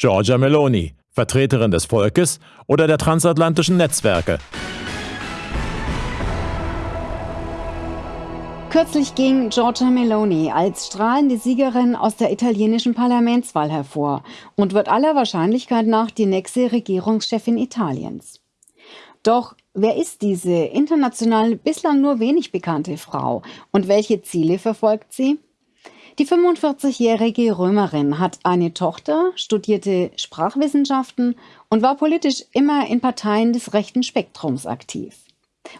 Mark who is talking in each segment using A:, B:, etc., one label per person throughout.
A: Giorgia Meloni, Vertreterin des Volkes oder der transatlantischen Netzwerke.
B: Kürzlich ging Giorgia Meloni als strahlende Siegerin aus der italienischen Parlamentswahl hervor und wird aller Wahrscheinlichkeit nach die nächste Regierungschefin Italiens. Doch wer ist diese international bislang nur wenig bekannte Frau und welche Ziele verfolgt sie? Die 45-jährige Römerin hat eine Tochter, studierte Sprachwissenschaften und war politisch immer in Parteien des rechten Spektrums aktiv.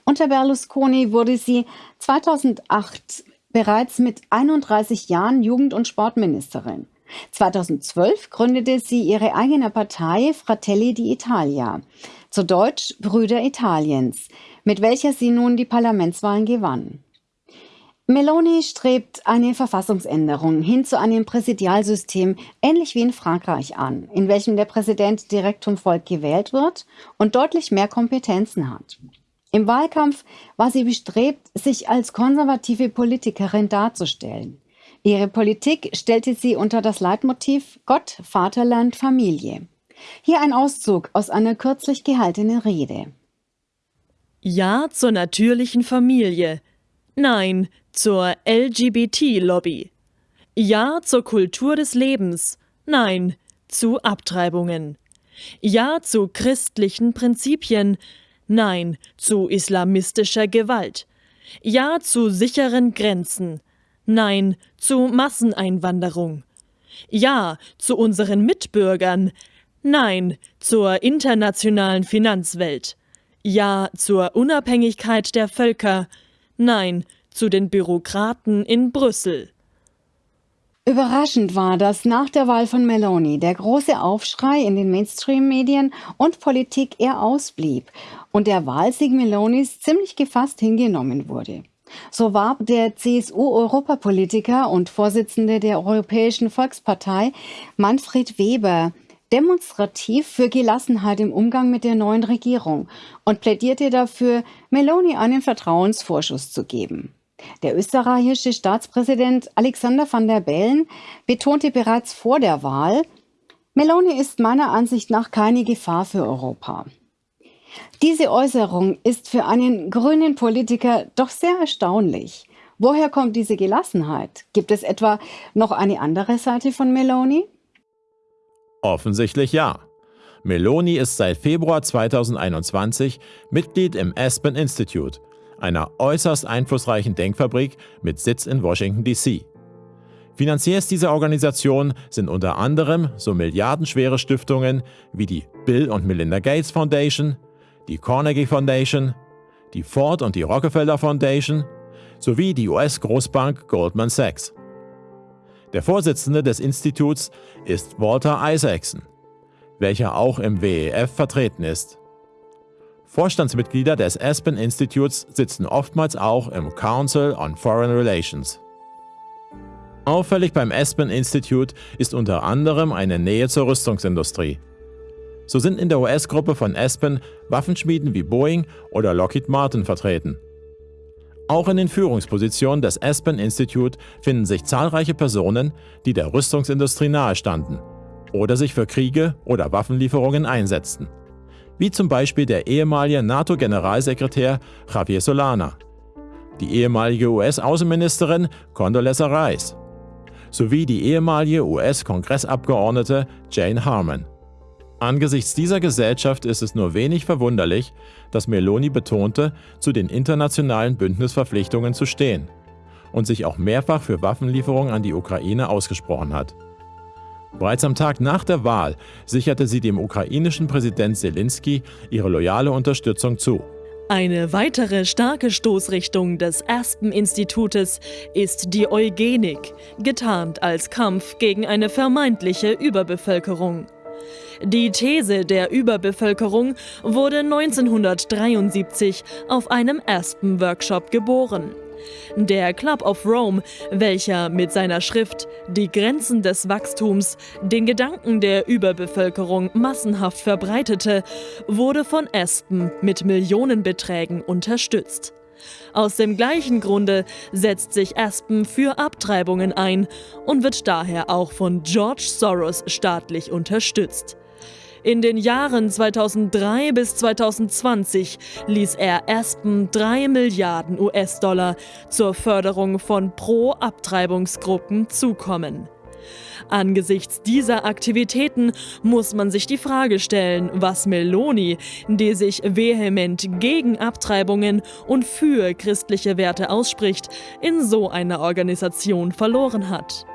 B: Unter Berlusconi wurde sie 2008 bereits mit 31 Jahren Jugend- und Sportministerin. 2012 gründete sie ihre eigene Partei Fratelli d'Italia, zu Deutsch Brüder Italiens, mit welcher sie nun die Parlamentswahlen gewann. Meloni strebt eine Verfassungsänderung hin zu einem Präsidialsystem ähnlich wie in Frankreich an, in welchem der Präsident direkt vom Volk gewählt wird und deutlich mehr Kompetenzen hat. Im Wahlkampf war sie bestrebt, sich als konservative Politikerin darzustellen. Ihre Politik stellte sie unter das Leitmotiv Gott, Vaterland, Familie. Hier ein Auszug aus einer kürzlich gehaltenen Rede.
C: Ja zur natürlichen Familie. Nein zur LGBT-Lobby. Ja zur Kultur des Lebens. Nein zu Abtreibungen. Ja zu christlichen Prinzipien. Nein zu islamistischer Gewalt. Ja zu sicheren Grenzen. Nein zu Masseneinwanderung. Ja zu unseren Mitbürgern. Nein zur internationalen Finanzwelt. Ja zur Unabhängigkeit der Völker. Nein zu den Bürokraten in Brüssel.
B: Überraschend war, dass nach der Wahl von Meloni der große Aufschrei in den Mainstream-Medien und Politik eher ausblieb und der Wahlsieg Melonis ziemlich gefasst hingenommen wurde. So warb der CSU-Europapolitiker und Vorsitzende der Europäischen Volkspartei Manfred Weber demonstrativ für Gelassenheit im Umgang mit der neuen Regierung und plädierte dafür, Meloni einen Vertrauensvorschuss zu geben. Der österreichische Staatspräsident Alexander van der Bellen betonte bereits vor der Wahl, Meloni ist meiner Ansicht nach keine Gefahr für Europa. Diese Äußerung ist für einen grünen Politiker doch sehr erstaunlich. Woher kommt diese Gelassenheit? Gibt es etwa noch eine andere Seite von Meloni?
A: Offensichtlich ja. Meloni ist seit Februar 2021 Mitglied im Aspen Institute, einer äußerst einflussreichen Denkfabrik mit Sitz in Washington, D.C. Finanziers dieser Organisation sind unter anderem so milliardenschwere Stiftungen wie die Bill und Melinda Gates Foundation, die Carnegie Foundation, die Ford und die Rockefeller Foundation sowie die US-Großbank Goldman Sachs. Der Vorsitzende des Instituts ist Walter Isaacson, welcher auch im WEF vertreten ist. Vorstandsmitglieder des Aspen Institutes sitzen oftmals auch im Council on Foreign Relations. Auffällig beim Aspen Institute ist unter anderem eine Nähe zur Rüstungsindustrie. So sind in der US-Gruppe von Aspen Waffenschmieden wie Boeing oder Lockheed Martin vertreten. Auch in den Führungspositionen des Aspen Institute finden sich zahlreiche Personen, die der Rüstungsindustrie nahestanden oder sich für Kriege oder Waffenlieferungen einsetzten wie zum Beispiel der ehemalige NATO-Generalsekretär Javier Solana, die ehemalige US-Außenministerin Condoleezza Rice sowie die ehemalige US-Kongressabgeordnete Jane Harman. Angesichts dieser Gesellschaft ist es nur wenig verwunderlich, dass Meloni betonte, zu den internationalen Bündnisverpflichtungen zu stehen und sich auch mehrfach für Waffenlieferungen an die Ukraine ausgesprochen hat. Bereits am Tag nach der Wahl sicherte sie dem ukrainischen Präsident Zelensky ihre loyale Unterstützung zu.
C: Eine weitere starke Stoßrichtung des Aspen-Institutes ist die Eugenik, getarnt als Kampf gegen eine vermeintliche Überbevölkerung. Die These der Überbevölkerung wurde 1973 auf einem Aspen-Workshop geboren. Der Club of Rome, welcher mit seiner Schrift Die Grenzen des Wachstums den Gedanken der Überbevölkerung massenhaft verbreitete, wurde von Aspen mit Millionenbeträgen unterstützt. Aus dem gleichen Grunde setzt sich Aspen für Abtreibungen ein und wird daher auch von George Soros staatlich unterstützt. In den Jahren 2003 bis 2020 ließ er Aspen 3 Milliarden US-Dollar zur Förderung von Pro-Abtreibungsgruppen zukommen. Angesichts dieser Aktivitäten muss man sich die Frage stellen, was Meloni, die sich vehement gegen Abtreibungen und für christliche Werte ausspricht, in so einer Organisation verloren hat.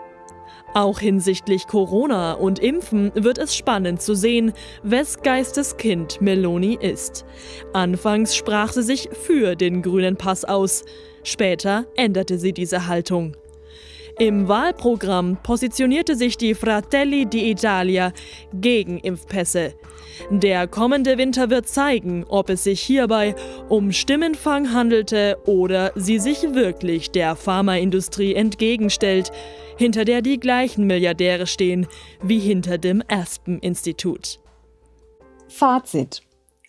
C: Auch hinsichtlich Corona und Impfen wird es spannend zu sehen, wes Geistes Kind Meloni ist. Anfangs sprach sie sich für den grünen Pass aus, später änderte sie diese Haltung. Im Wahlprogramm positionierte sich die Fratelli d'Italia gegen Impfpässe. Der kommende Winter wird zeigen, ob es sich hierbei um Stimmenfang handelte oder sie sich wirklich der Pharmaindustrie entgegenstellt, hinter der die gleichen Milliardäre stehen wie hinter dem Aspen-Institut.
B: Fazit.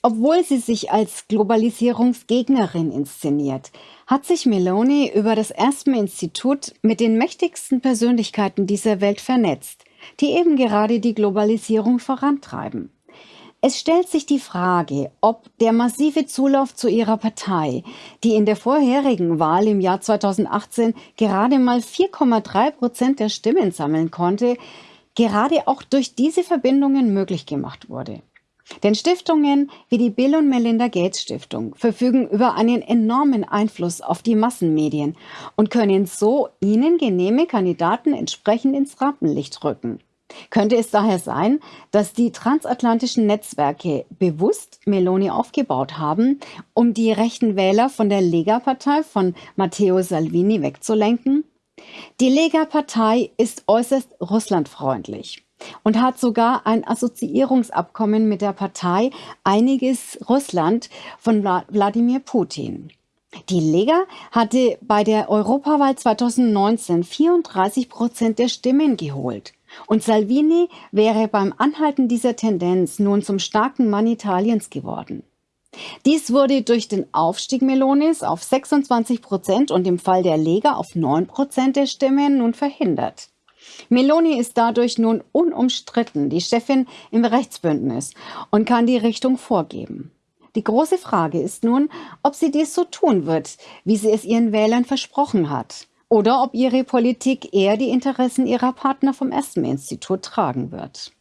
B: Obwohl sie sich als Globalisierungsgegnerin inszeniert, hat sich Meloni über das Aspen-Institut mit den mächtigsten Persönlichkeiten dieser Welt vernetzt, die eben gerade die Globalisierung vorantreiben. Es stellt sich die Frage, ob der massive Zulauf zu ihrer Partei, die in der vorherigen Wahl im Jahr 2018 gerade mal 4,3 Prozent der Stimmen sammeln konnte, gerade auch durch diese Verbindungen möglich gemacht wurde. Denn Stiftungen wie die Bill und Melinda Gates Stiftung verfügen über einen enormen Einfluss auf die Massenmedien und können so ihnen genehme Kandidaten entsprechend ins Rampenlicht rücken. Könnte es daher sein, dass die transatlantischen Netzwerke bewusst Meloni aufgebaut haben, um die rechten Wähler von der Lega-Partei von Matteo Salvini wegzulenken? Die Lega-Partei ist äußerst russlandfreundlich und hat sogar ein Assoziierungsabkommen mit der Partei Einiges Russland von Wladimir Putin. Die Lega hatte bei der Europawahl 2019 34 Prozent der Stimmen geholt. Und Salvini wäre beim Anhalten dieser Tendenz nun zum starken Mann Italiens geworden. Dies wurde durch den Aufstieg Melonis auf 26 Prozent und im Fall der Lega auf 9 Prozent der Stimmen nun verhindert. Meloni ist dadurch nun unumstritten die Chefin im Rechtsbündnis und kann die Richtung vorgeben. Die große Frage ist nun, ob sie dies so tun wird, wie sie es ihren Wählern versprochen hat oder ob ihre Politik eher die Interessen ihrer Partner vom Aspen-Institut tragen wird.